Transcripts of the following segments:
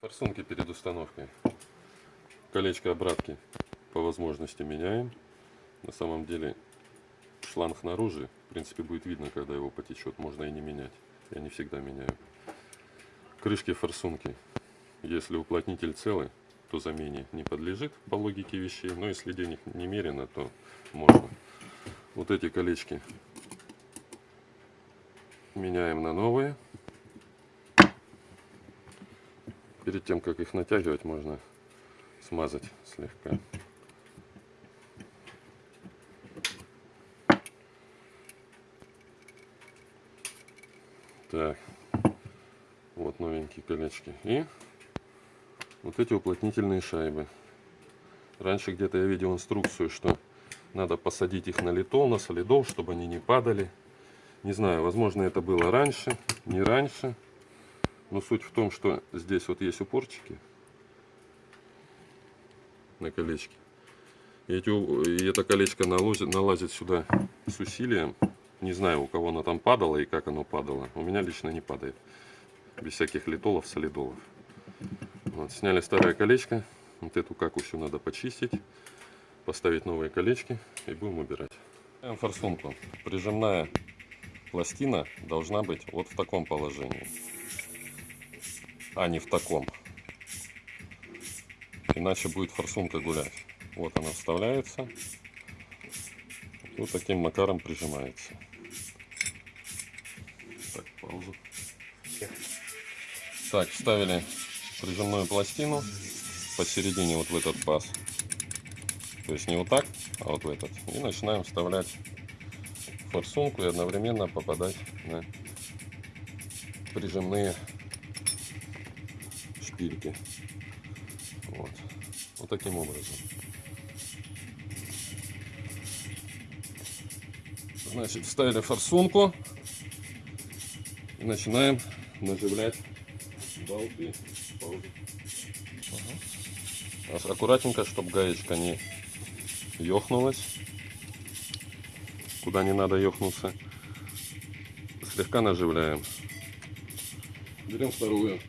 Форсунки перед установкой. Колечко обратки по возможности меняем. На самом деле шланг наружу, в принципе, будет видно, когда его потечет. Можно и не менять. Я не всегда меняю. Крышки форсунки. Если уплотнитель целый, то замене не подлежит по логике вещей. Но если денег немерено, то можно. Вот эти колечки меняем на новые. Перед тем, как их натягивать, можно смазать слегка. Так, вот новенькие колечки. И вот эти уплотнительные шайбы. Раньше где-то я видел инструкцию, что надо посадить их на литол, на солидол, чтобы они не падали. Не знаю, возможно это было раньше, не раньше. Но суть в том, что здесь вот есть упорчики на колечке. И, эти, и это колечко налазит, налазит сюда с усилием. Не знаю, у кого оно там падало и как оно падало. У меня лично не падает. Без всяких литолов, солидолов. Вот, сняли старое колечко. Вот эту какусю надо почистить. Поставить новые колечки и будем убирать. Форсунку. Прижимная пластина должна быть вот в таком положении а не в таком. Иначе будет форсунка гулять. Вот она вставляется. Вот таким макаром прижимается. Так, паузу. Так, вставили прижимную пластину посередине вот в этот паз. То есть не вот так, а вот в этот. И начинаем вставлять форсунку и одновременно попадать на прижимные шпильки. Вот. Вот таким образом. Значит, вставили форсунку и начинаем наживлять болты. Угу. Аккуратненько, чтобы гаечка не ёхнулась. Куда не надо ёхнуться. Слегка наживляем. Берем вторую.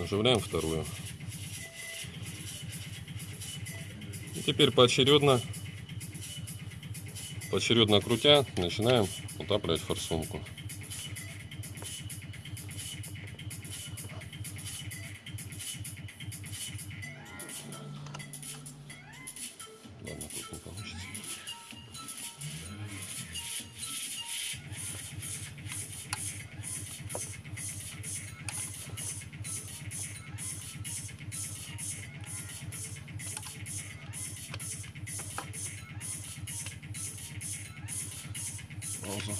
Наживляем вторую. И теперь поочередно, поочередно крутя, начинаем утапливать форсунку. Пауза.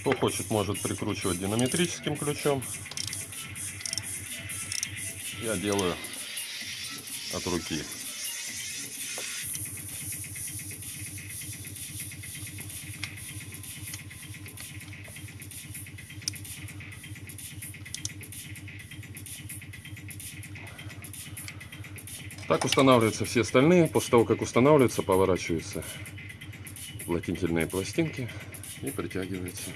Кто хочет, может прикручивать динамитрическим ключом. Я делаю от руки. Так устанавливаются все остальные. После того, как устанавливаются, поворачиваются уплотнительные пластинки и притягиваются.